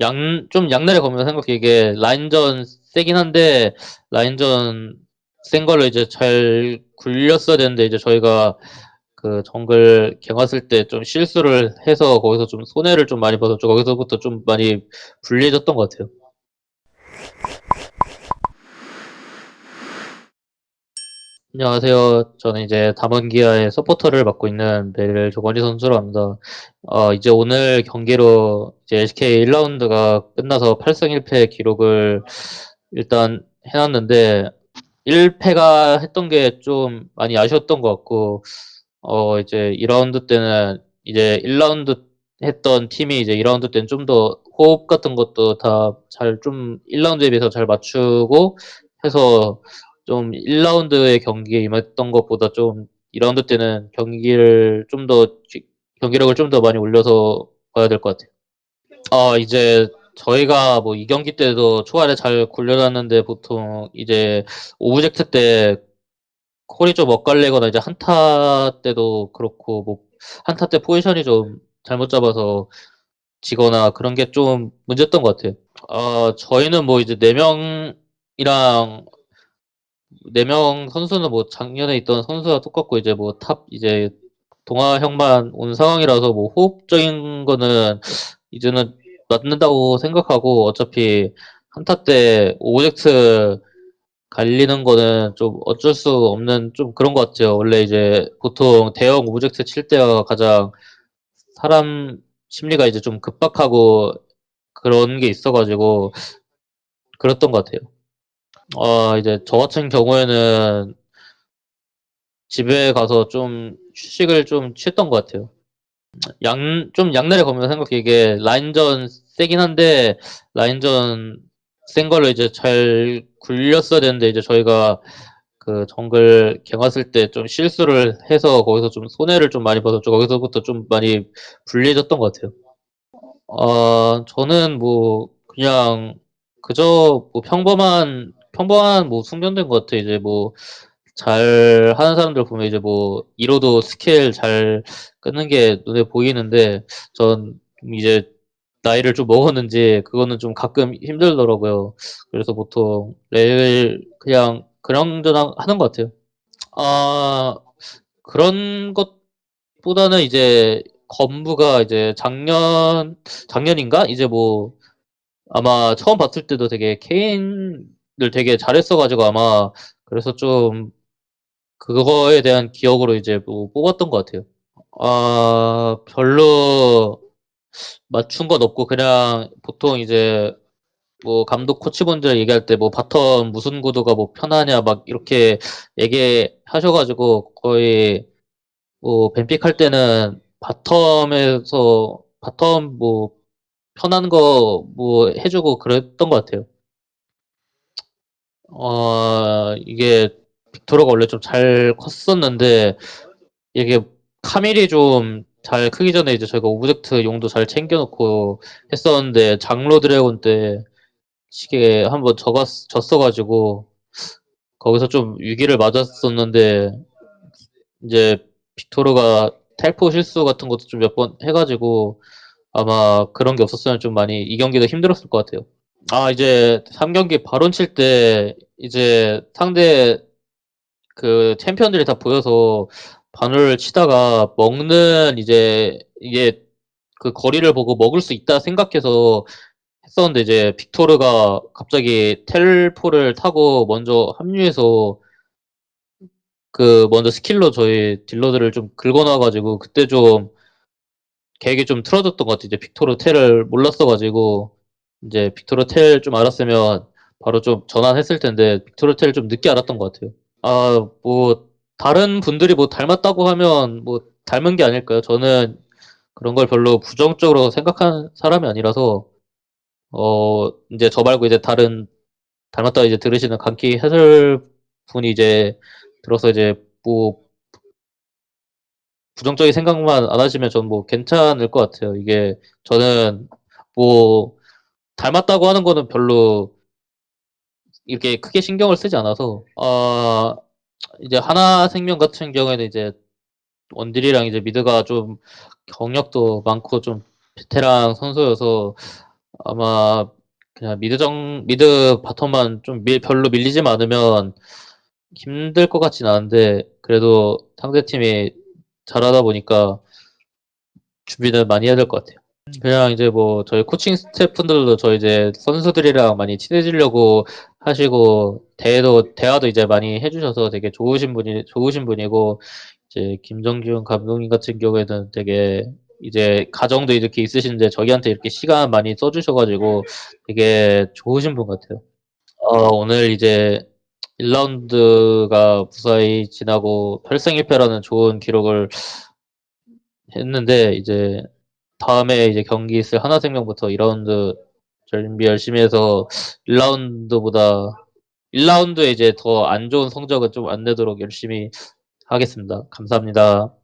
양 좀 양날의 검이라 생각해 이게 라인전 세긴 한데 라인전 센 걸로 이제 잘 굴렸어야 되는데 이제 저희가 그 정글 갱 왔을 때 좀 실수를 해서 거기서 좀 손해를 좀 많이 받았죠. 거기서부터 좀 많이 불리해졌던 것 같아요. 안녕하세요. 저는 이제 담원기아의 서포터를 맡고 있는 벨 조건희 선수로 합니다. 어, 이제 오늘 경기로 이제 SK 1라운드가 끝나서 8승 1패 기록을 일단 해놨는데 1패가 했던 게 좀 많이 아쉬웠던 것 같고 어, 이제 2라운드 때는 이제 1라운드 했던 팀이 이제 2라운드 때는 좀 더 호흡 같은 것도 다 잘 좀 1라운드에 비해서 잘 맞추고 해서 좀 1라운드의 경기에 임했던 것보다 좀 2라운드 때는 경기를 좀 더 경기력을 좀 더 많이 올려서 봐야 될 것 같아요. 아 이제 저희가 뭐 이 경기 때도 초반에 잘 굴려놨는데 보통 이제 object 때 콜이 좀 엇갈리거나 이제 한타 때도 그렇고 뭐 한타 때 포지션이 좀 잘못 잡아서 지거나 그런 게 좀 문제였던 것 같아요. 아 저희는 뭐 이제 4명이랑 4명 선수는 뭐 작년에 있던 선수와 똑같고 이제 뭐 top 이제 동아 형만 온 상황이라서 뭐 호흡적인 거는 이제는 맞는다고 생각하고 어차피 한타 때 object 갈리는 거는 좀 어쩔 수 없는 좀 그런 것 같아요. 원래 이제 보통 대형 object 칠 때가 가장 사람 심리가 이제 좀 급박하고 그런 게 있어가지고 그랬던 것 같아요. 어, 이제 저 같은 경우에는 집에 가서 좀 휴식을 좀 취했던 것 같아요. 양, 좀 양날의 검이라 생각해. 이게 라인전 세긴 한데, 라인전 센 걸로 이제 잘 굴렸어야 되는데, 이제 저희가 그 정글 갱 왔을 때 좀 실수를 해서 거기서 좀 손해를 좀 많이 받았죠. 거기서부터 좀 많이 불리해졌던 것 같아요. 어, 저는 뭐, 그냥, 그저 뭐 평범한, 평범한 뭐 숙련된 것 같아요. 이제 뭐, 잘 하는 사람들 보면 이제 뭐, 이로도 스킬 잘 끊는 게 눈에 보이는데, 전 이제 나이를 좀 먹었는지, 그거는 좀 가끔 힘들더라고요. 그래서 보통 레일 그냥 그냥저냥 하는 것 같아요. 아, 그런 것보다는 이제 건부가 이제 작년, 작년인가? 이제 뭐, 아마 처음 봤을 때도 되게 케인을 되게 잘했어가지고 아마 그래서 좀 그거에 대한 기억으로 이제 뭐 뽑았던 것 같아요. 아, 별로 맞춘 건 없고 그냥 보통 이제 뭐 감독 코치분들 얘기할 때 뭐 bottom 무슨 구도가 뭐 편하냐 막 이렇게 얘기하셔가지고 거의 뭐 ban pick 할 때는 bottom에서 bottom 뭐 편한 거 뭐 해주고 그랬던 것 같아요. 어 이게 빅토르가 원래 좀 잘 컸었는데 이게 카밀이 좀 잘 크기 전에 이제 저희가 오브젝트 용도 잘 챙겨놓고 했었는데 장로 드래곤 때 세게 한번 적었 졌어가지고 거기서 좀 위기를 맞았었는데 이제 빅토르가 텔포 실수 같은 것도 좀 몇 번 해가지고 아마 그런 게 없었으면 좀 많이 이 경기도 힘들었을 것 같아요. 아 이제 3경기 바론 칠때 이제 상대 그 챔피언들이 다 보여서 바늘을 치다가 먹는 이제 이게 그 거리를 보고 먹을 수 있다 생각해서 했었는데 이제 빅토르가 갑자기 텔포를 타고 먼저 합류해서 그 먼저 스킬로 저희 딜러들을 좀 긁어놔가지고 그때 좀 계획이 좀 틀어졌던 것 같아요. 이제 빅토르 텔을 몰랐어가지고 이제 빅토르 텔 좀 알았으면 바로 좀 전환했을 텐데 빅토르 텔 좀 늦게 알았던 것 같아요. 아, 뭐 다른 분들이 뭐 닮았다고 하면 뭐 닮은 게 아닐까요? 저는 그런 걸 별로 부정적으로 생각하는 사람이 아니라서 어 이제 저 말고 이제 다른 닮았다 이제 들으시는 강키 해설 분이 이제 들어서 이제 뭐 부정적인 생각만 안 하시면 전 뭐 괜찮을 것 같아요. 이게 저는 뭐 닮았다고 하는 거는 별로 이렇게 크게 신경을 쓰지 않아서 어 이제 하나 생명 같은 경우에는 이제 원딜이랑 이제 mid가 좀 경력도 많고 좀 베테랑 선수여서 아마 그냥 mid 정 mid bottom만 좀 밀 별로 밀리지만 않으면 힘들 것 같진 않은데 그래도 상대 팀이 잘하다 보니까 준비는 많이 해야 될 것 같아요. 그냥 이제 뭐 저희 코칭 스태프분들도 저희 이제 선수들이랑 많이 친해지려고 하시고 대도 대화도 이제 많이 해 주셔서 되게 좋으신 분이 좋으신 분이고 이제 김정균 감독님 같은 경우에는 되게 이제 가정도 이렇게 있으신데 저희한테 이렇게 시간 많이 써 주셔 가지고 되게 좋으신 분 같아요. 어 오늘 이제 1 라운드가 무사히 지나고 8승 1 패라는 좋은 기록을 했는데 이제 다음에 이제 경기 있을 하나생명부터 2 라운드 준비 열심히 해서 1 라운드보다 1 라운드에 이제 더 안 좋은 성적은 좀 안 내도록 열심히 하겠습니다. 감사합니다.